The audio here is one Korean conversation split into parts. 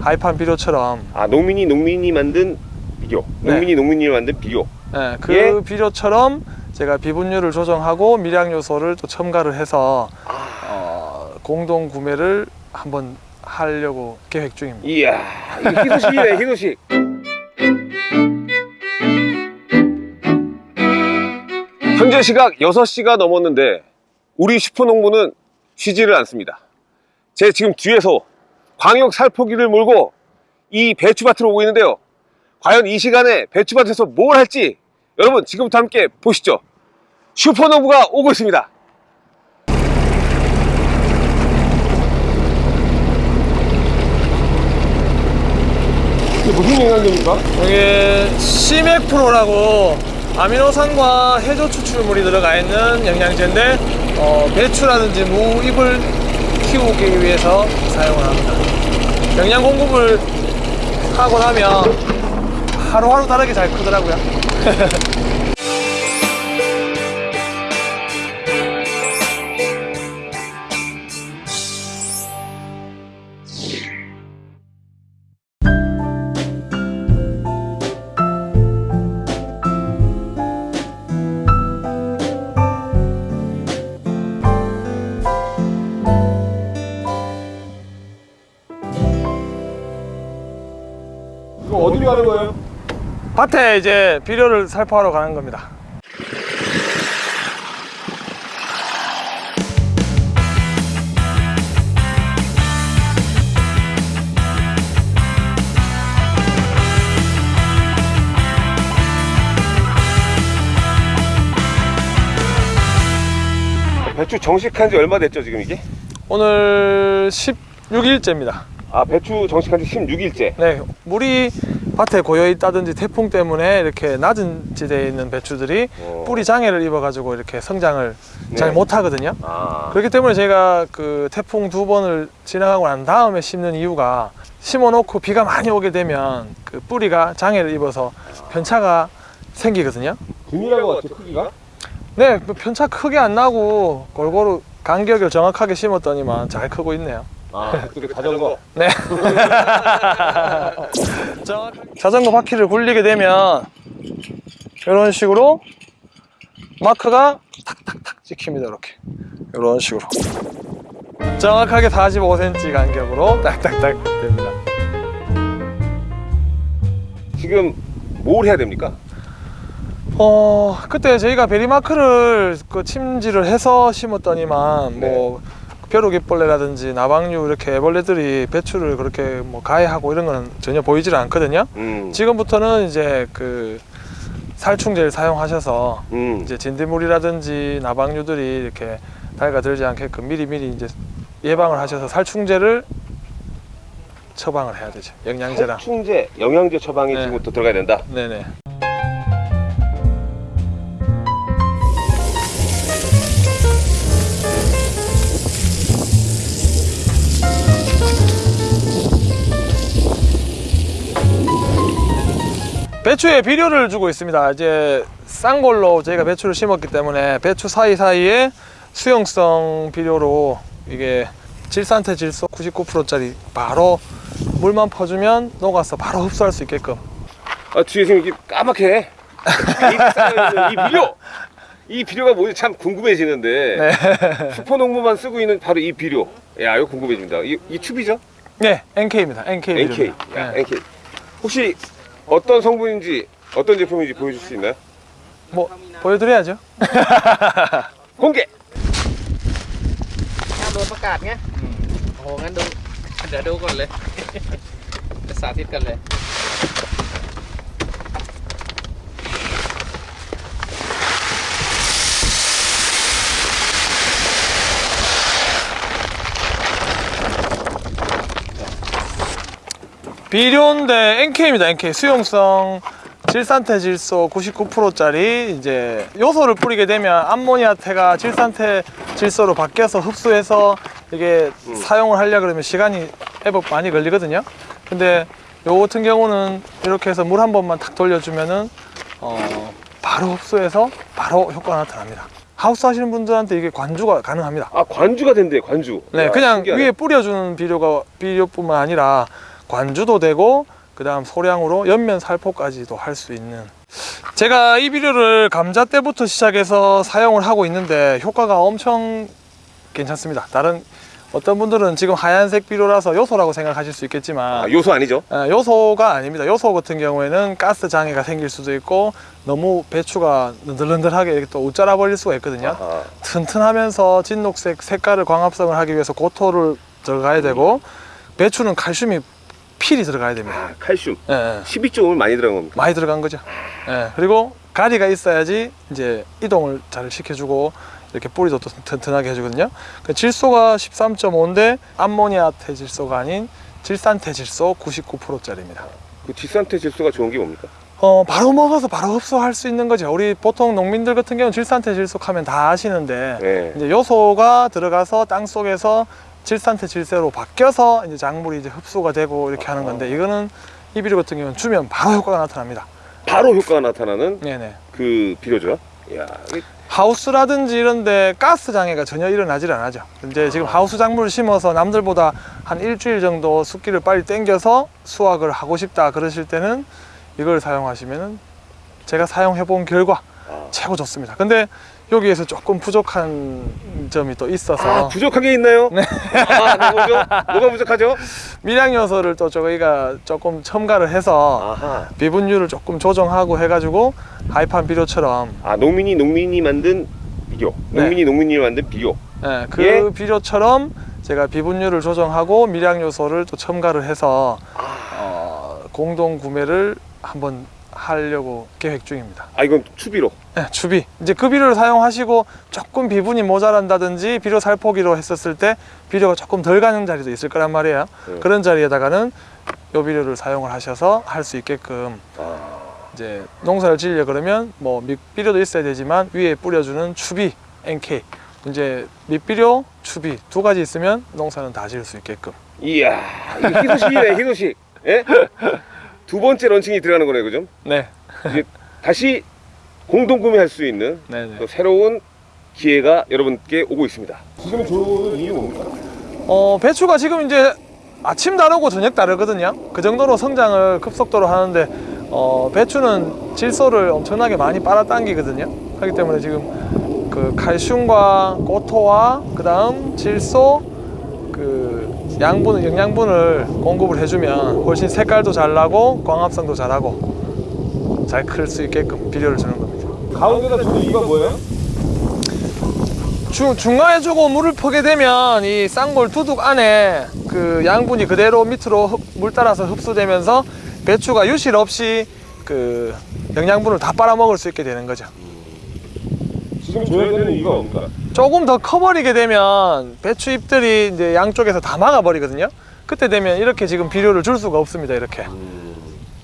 하이판 비료처럼 아 농민이 농민이 만든 비료 네. 농민이 농민이 만든 비료 예, 그 예. 비료처럼 제가 비분율을 조정하고 미량 요소를 또 첨가를 해서 어, 공동 구매를 한번 하려고 계획 중입니다. 이야 희소식이네 희소식 시각 6시가 넘었는데 우리 슈퍼농부는 쉬지를 않습니다. 제 지금 뒤에서 광역 살포기를 몰고 이 배추밭으로 오고 있는데요. 과연 이 시간에 배추밭에서 뭘 할지 여러분 지금부터 함께 보시죠. 슈퍼농부가 오고 있습니다. 이게 무슨 영양제입니까? 이게 시맥 프로라고 아미노산과 해조 추출물이 들어가 있는 영양제인데 어, 배추라든지 무 잎을 키우기 위해서 사용을 합니다. 영양 공급을 하고 나면 하루하루 다르게 잘 크더라고요. 밭에 이제 비료를 살포하러 가는 겁니다. 배추 정식한 지 얼마 됐죠 지금 이게? 오늘 16일째입니다. 아 배추 정식한 지 16일째 네, 물이 밭에 고여 있다든지 태풍 때문에 이렇게 낮은 지대에 있는 배추들이 어. 뿌리 장애를 입어 가지고 이렇게 성장을 네. 잘 못하거든요. 아 그렇기 때문에 제가 그 태풍 두 번을 지나가고 난 다음에 심는 이유가 심어 놓고 비가 많이 오게 되면 그 뿌리가 장애를 입어서 편차가 생기거든요. 균일한 것 같아 크기가? 네, 뭐 편차 크게 안 나고 골고루 간격을 정확하게 심었더니만 잘 크고 있네요. 아 그게 자전거 네. 자전거 바퀴를 굴리게 되면 이런 식으로 마크가 탁탁탁 찍힙니다. 이렇게 이런 식으로 정확하게 45cm 간격으로 딱딱딱 됩니다. 지금 뭘 해야 됩니까? 어 그때 저희가 베리마크를 그 침지를 해서 심었더니만 뭐 벼룩이벌레라든지 나방류 이렇게 애벌레들이 배추를 그렇게 뭐 가해하고 이런 거는 전혀 보이질 않거든요. 음, 지금부터는 이제 그 살충제를 사용하셔서 음. 이제 진딧물이라든지 나방류들이 이렇게 달가들지 않게끔 미리미리 이제 예방을 하셔서 살충제를 처방을 해야 되죠. 영양제랑. 살충제, 영양제 처방이 네. 지금부터 들어가야 된다 네네. 배추에 비료를 주고 있습니다. 이제 싼 걸로 저희가 배추를 심었기 때문에 배추 사이사이에 수용성 비료로 이게 질산태 질소 99%짜리 바로 물만 퍼주면 녹아서 바로 흡수할 수 있게끔 아 뒤에 지금 이게 까맣게 이 비료 이 비료가 뭔지 참 궁금해지는데 네. 슈퍼농부만 쓰고 있는 바로 이 비료 야 이거 궁금해집니다 이, 이 튜브죠? 네, NK입니다. NK. NK. 야, 네. NK 혹시 어떤 성분인지 어떤 제품인지 보여줄 수 있나요? 뭐 보여드려야죠. 공개! ห้ามโดนประกาศไงโอ้โห งั้นดู เดี๋ยวดูก่อนเลย จะสาธิตกันเลย 비료인데 NK입니다. NK 수용성 질산태 질소 99%짜리 이제 요소를 뿌리게 되면 암모니아태가 질산태 질소로 바뀌어서 흡수해서 이게 음. 사용을 하려 그러면 시간이 애법 많이 걸리거든요. 근데 요 같은 경우는 이렇게 해서 물 한 번만 탁 돌려주면은 어, 바로 흡수해서 바로 효과가 나타납니다. 하우스 하시는 분들한테 이게 관주가 가능합니다. 아 관주가 된대 관주. 네, 야, 그냥 신기하네. 위에 뿌려주는 비료가 비료뿐만 아니라 관주도 되고 그 다음 소량으로 연면 살포까지도 할 수 있는. 제가 이 비료를 감자 때부터 시작해서 사용을 하고 있는데 효과가 엄청 괜찮습니다. 다른 어떤 분들은 지금 하얀색 비료라서 요소라고 생각하실 수 있겠지만 아, 요소 아니죠? 아, 요소가 아닙니다. 요소 같은 경우에는 가스 장애가 생길 수도 있고 너무 배추가 느들느들하게 이렇게 또 웃자라 버릴 수가 있거든요. 아, 튼튼하면서 진녹색 색깔을 광합성을 하기 위해서 고토를 들어가야 되고 배추는 칼슘이 필히 들어가야 됩니다. 아, 칼슘. 예, 예. 12종을 많이 들어간 겁니다. 많이 들어간 거죠. 예, 그리고 가리가 있어야지 이제 이동을 잘 시켜주고 이렇게 뿌리도 또 튼튼하게 해주거든요. 그 질소가 13.5인데 암모니아 태 질소가 아닌 질산태 질소 99%짜리입니다. 그 뒷산태 질소가 좋은 게 뭡니까? 어, 바로 먹어서 바로 흡수할 수 있는 거죠. 우리 보통 농민들 같은 경우는 질산태 질소 하면 다 아시는데 네. 이제 요소가 들어가서 땅 속에서 질산태 질소로 바뀌어서 이제 작물이 이제 흡수가 되고 이렇게 하는 건데 이거는 이 비료 같은 경우는 주면 바로 효과가 나타납니다. 바로 효과가 나타나는 네네. 그 비료죠. 야, 이게 하우스라든지 이런데 가스 장애가 전혀 일어나질 않아죠. 이제 지금 하우스 작물을 심어서 남들보다 한 일주일 정도 숫기를 빨리 땡겨서 수확을 하고 싶다 그러실 때는 이걸 사용하시면은 제가 사용해 본 결과 아. 최고 좋습니다. 근데 여기에서 조금 부족한 점이 또 있어서 아, 부족한 게 있나요? 네. 아, 네, 뭐죠? 뭐가 부족하죠? 밀양 요소를 또 저희가 조금 첨가를 해서 아하. 비분율을 조금 조정하고 해가지고 하이판 비료처럼 아, 농민이 농민이 만든 비료. 네. 농민이 농민이 만든 비료. 예, 그 예. 비료처럼 제가 비분율을 조정하고 밀양 요소를 또 첨가를 해서 아. 어, 공동 구매를 한번 하려고 계획 중입니다. 아, 이건 추비로. 예, 추비 이제 그 비료를 사용하시고 조금 비분이 모자란다든지 비료 살포기로 했었을 때 비료가 조금 덜 가는 자리도 있을 거란 말이에요. 네. 그런 자리에다가는 요 비료를 사용을 하셔서 할 수 있게끔 아. 이제 농사를 지으려 그러면 뭐 밑비료도 있어야 되지만 위에 뿌려주는 추비 NK 이제 밑비료 추비 두 가지 있으면 농사는 다 지을 수 있게끔 이야, 이거 희소식이네, 희소식. 예? 두 번째 launching이 들어가는 거네, 그죠? 네 이제 다시 공동 구매할 수 있는 네네 또 새로운 기회가 여러분께 오고 있습니다. 지금 좋은 이유 뭡니까? 어 배추가 지금 이제 아침 다르고 저녁 다르거든요 그 정도로 성장을 급속도로 하는데 어 배추는 질소를 엄청나게 많이 빨아당기거든요 하기 때문에 지금 그 칼슘과 고토와 그 다음 질소 그 양분 영양분을 공급을 해주면 훨씬 색깔도 잘 나고 광합성도 잘하고 잘 클 수 있게끔 비료를 주는 겁니다. 가운데다 주는 이유가 뭐예요? 중, 중간에 주고 물을 퍼게 되면 이 쌍골 두둑 안에 그 양분이 그대로 밑으로 흡- 물 따라서 흡수되면서 배추가 유실 없이 그 영양분을 다 빨아먹을 수 있게 되는 거죠. 지금 줘야 되는 이유가 뭡니까? 조금 더 커버리게 되면 배추 잎들이 이제 양쪽에서 다 막아버리거든요. 그때 되면 이렇게 지금 비료를 줄 수가 없습니다. 이렇게.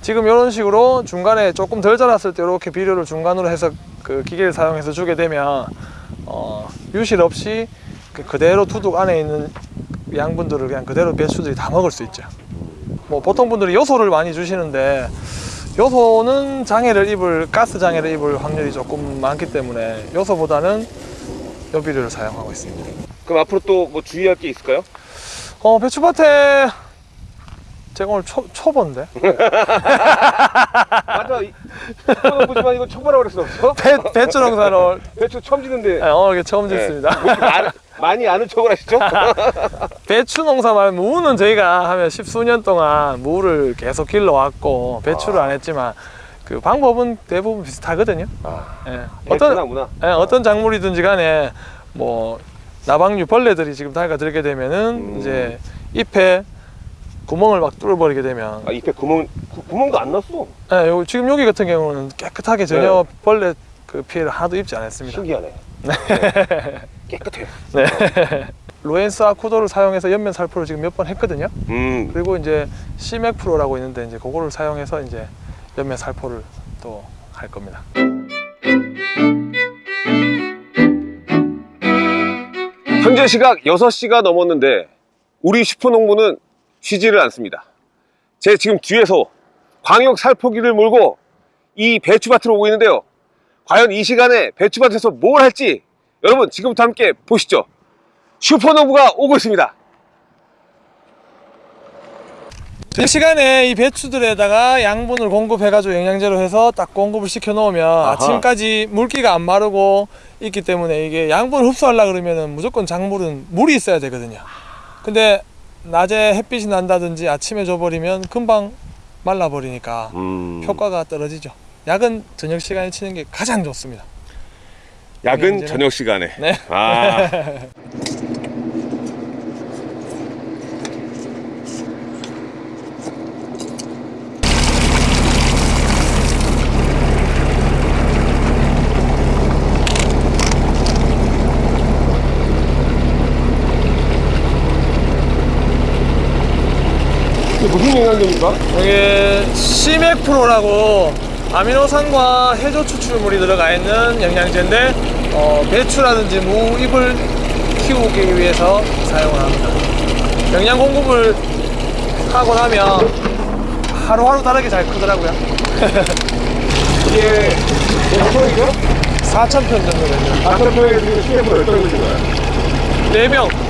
지금 이런 식으로 중간에 조금 덜 자랐을 때 이렇게 비료를 중간으로 해서 그 기계를 사용해서 주게 되면 어, 유실 없이 그 그대로 두둑 안에 있는 양분들을 그냥 그대로 배추들이 다 먹을 수 있죠. 뭐 보통 분들이 요소를 많이 주시는데 요소는 장애를 입을 가스 장애를 입을 확률이 조금 많기 때문에 요소보다는 요 비료를 사용하고 있습니다. 그럼 앞으로 또 뭐 주의할 게 있을까요? 어 배추밭에 제가 오늘 초, 초보인데 맞아. 보지만 이거 초보라고 그랬어. 배, 배추 농사를 배추 처음 짓는데 네, 오늘 처음 네. 짓습니다. 뭐 이렇게 많이, 아는 척을 하시죠? 배추 농사 말고 무는 저희가 하면 십수년 동안 무를 계속 길러왔고 배추를 안 했지만 그 방법은 대부분 비슷하거든요. 아, 예. 어떤 문화? 예, 어떤 작물이든지 간에 뭐 나방류 벌레들이 지금 달가들게 되면은 음. 이제 잎에 구멍을 막 뚫어버리게 되면 아 이때 구멍 구, 구멍도 안 났어. 예, 요, 지금 여기 같은 경우는 깨끗하게 전혀 벌레 그 피해를 하나도 입지 않았습니다. 신기하네. 네. 깨끗해. 네. 로엔스 아쿠도를 사용해서 옆면 살포를 지금 몇 번 했거든요. 음. 그리고 이제 시맥 프로라고 있는데 이제 그거를 사용해서 이제 옆면 살포를 또 할 겁니다. 현재 시각 6시가 넘었는데 우리 슈퍼농부는 쉬지를 않습니다. 제 지금 뒤에서 광역 살포기를 몰고 이 배추밭으로 오고 있는데요. 과연 이 시간에 배추밭에서 뭘 할지 여러분 지금부터 함께 보시죠. 슈퍼노브가 오고 있습니다. 이 시간에 이 배추들에다가 양분을 공급해가지고 영양제로 해서 딱 공급을 시켜 놓으면 아침까지 물기가 안 마르고 있기 때문에 이게 양분을 흡수하려 그러면은 무조건 작물은 물이 있어야 되거든요. 근데 낮에 햇빛이 난다든지 아침에 줘버리면 금방 말라버리니까 음, 효과가 떨어지죠. 약은 저녁 시간에 치는 게 가장 좋습니다. 약은 저녁 시간에. 네. 아, 무슨 영양제입니까? 이게 시맥프로라고 아미노산과 해조 추출물이 들어가 있는 영양제인데 어, 배추라든지 무 잎을 키우기 위해서 사용을 합니다. 영양 공급을 하고 나면 하루하루 다르게 잘 크더라고요. 이게 몇 평이죠? 4,000편 정도 되죠. 다섯 평에 지금 시계가 몇 평이 되는 거예요? 4명